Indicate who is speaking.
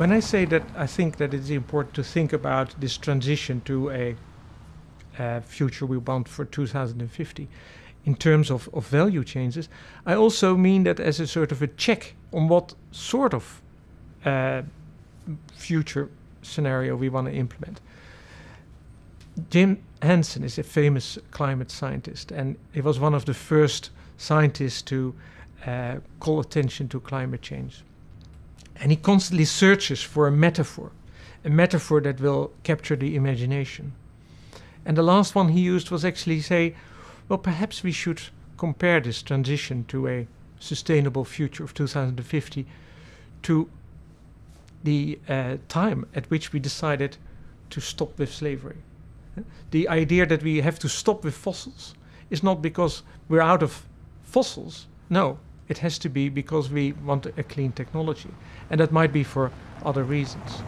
Speaker 1: when I say that I think that it's important to think about this transition to a future we want for 2050 in terms of, of value changes, I also mean that as a sort of a check on what sort of uh, future scenario we want to implement. Jim Hansen is a famous climate scientist, and he was one of the first scientists to uh, call attention to climate change. And he constantly searches for a metaphor, a metaphor that will capture the imagination. And the last one he used was actually say, well, perhaps we should compare this transition to a sustainable future of 2050 to the uh, time at which we decided to stop with slavery. The idea that we have to stop with fossils is not because we're out of fossils. No, it has to be because we want a clean technology. And that might be for other reasons.